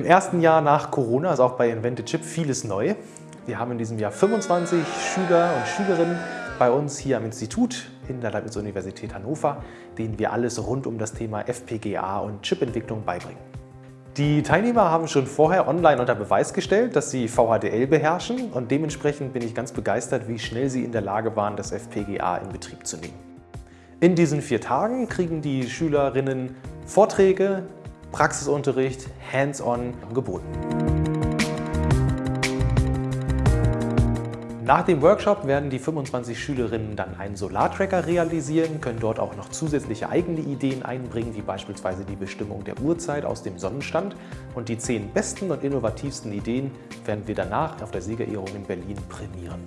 ersten Jahr nach Corona ist auch bei Invented Chip vieles neu. Wir haben in diesem Jahr 25 Schüler und Schülerinnen bei uns hier am Institut in der Leibniz-Universität Hannover, denen wir alles rund um das Thema FPGA und Chipentwicklung beibringen. Die Teilnehmer haben schon vorher online unter Beweis gestellt, dass sie VHDL beherrschen und dementsprechend bin ich ganz begeistert, wie schnell sie in der Lage waren, das FPGA in Betrieb zu nehmen. In diesen vier Tagen kriegen die Schülerinnen Vorträge, Praxisunterricht, Hands-on geboten. Nach dem Workshop werden die 25 Schülerinnen dann einen Solartracker realisieren, können dort auch noch zusätzliche eigene Ideen einbringen, wie beispielsweise die Bestimmung der Uhrzeit aus dem Sonnenstand. Und die zehn besten und innovativsten Ideen werden wir danach auf der Siegerehrung in Berlin prämieren.